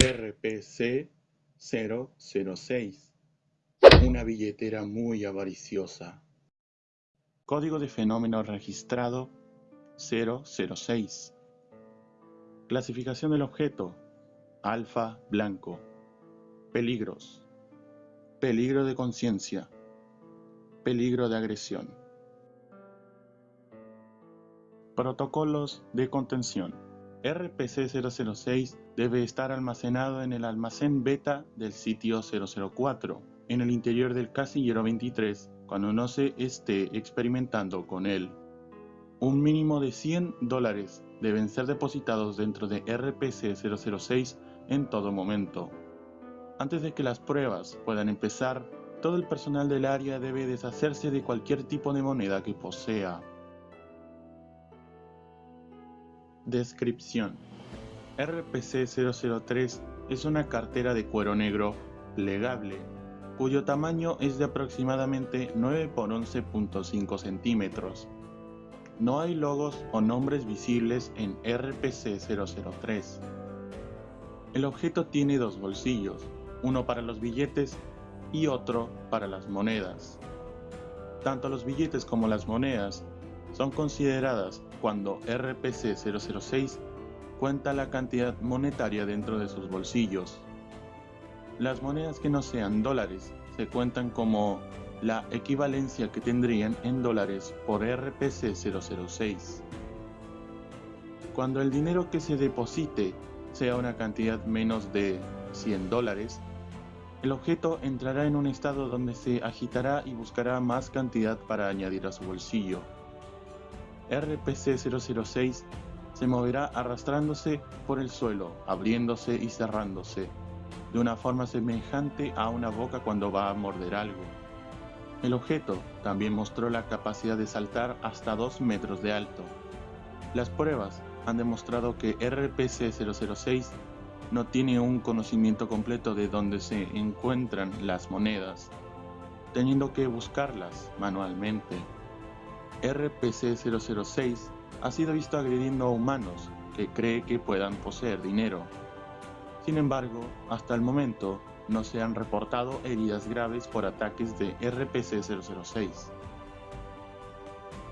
RPC-006. Una billetera muy avariciosa. Código de fenómeno registrado 006. Clasificación del objeto. Alfa blanco. Peligros. Peligro de conciencia. Peligro de agresión. Protocolos de contención. RPC-006 debe estar almacenado en el almacén beta del sitio 004, en el interior del casillero 23, cuando no se esté experimentando con él. Un mínimo de 100 dólares deben ser depositados dentro de RPC-006 en todo momento. Antes de que las pruebas puedan empezar, todo el personal del área debe deshacerse de cualquier tipo de moneda que posea. Descripción RPC-003 es una cartera de cuero negro plegable, cuyo tamaño es de aproximadamente 9 x 11.5 centímetros. No hay logos o nombres visibles en RPC-003. El objeto tiene dos bolsillos, uno para los billetes y otro para las monedas. Tanto los billetes como las monedas son consideradas cuando RPC 006 cuenta la cantidad monetaria dentro de sus bolsillos. Las monedas que no sean dólares se cuentan como la equivalencia que tendrían en dólares por RPC 006. Cuando el dinero que se deposite sea una cantidad menos de 100 dólares, el objeto entrará en un estado donde se agitará y buscará más cantidad para añadir a su bolsillo. RPC-006 se moverá arrastrándose por el suelo, abriéndose y cerrándose, de una forma semejante a una boca cuando va a morder algo. El objeto también mostró la capacidad de saltar hasta 2 metros de alto. Las pruebas han demostrado que RPC-006 no tiene un conocimiento completo de dónde se encuentran las monedas, teniendo que buscarlas manualmente. RPC-006 ha sido visto agrediendo a humanos que cree que puedan poseer dinero. Sin embargo, hasta el momento no se han reportado heridas graves por ataques de RPC-006.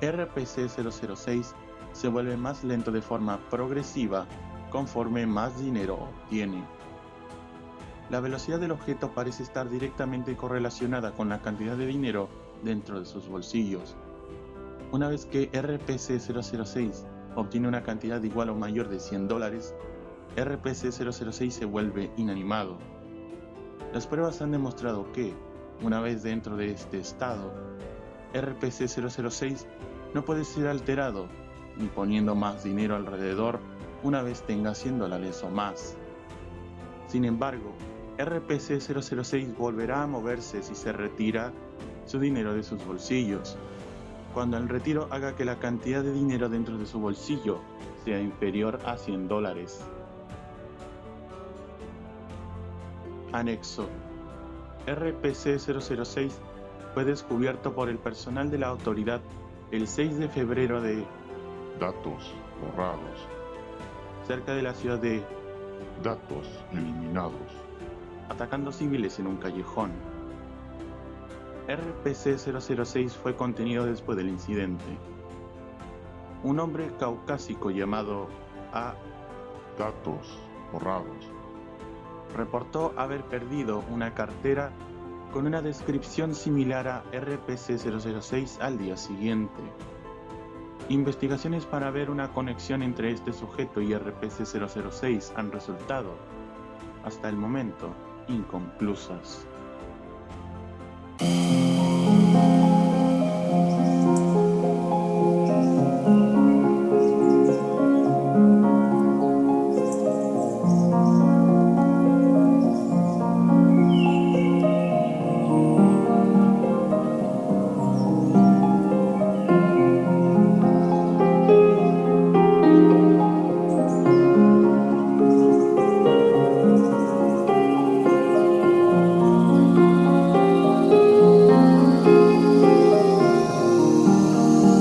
RPC-006 se vuelve más lento de forma progresiva conforme más dinero obtiene. La velocidad del objeto parece estar directamente correlacionada con la cantidad de dinero dentro de sus bolsillos. Una vez que RPC-006 obtiene una cantidad igual o mayor de 100 dólares, RPC-006 se vuelve inanimado. Las pruebas han demostrado que, una vez dentro de este estado, RPC-006 no puede ser alterado, ni poniendo más dinero alrededor una vez tenga 100 dólares o más. Sin embargo, RPC-006 volverá a moverse si se retira su dinero de sus bolsillos, cuando el retiro haga que la cantidad de dinero dentro de su bolsillo sea inferior a 100 dólares. Anexo RPC-006 fue descubierto por el personal de la autoridad el 6 de febrero de Datos borrados cerca de la ciudad de Datos eliminados. atacando civiles en un callejón. RPC-006 fue contenido después del incidente. Un hombre caucásico llamado A. Datos borrados. reportó haber perdido una cartera con una descripción similar a RPC-006 al día siguiente. Investigaciones para ver una conexión entre este sujeto y RPC-006 han resultado, hasta el momento, inconclusas.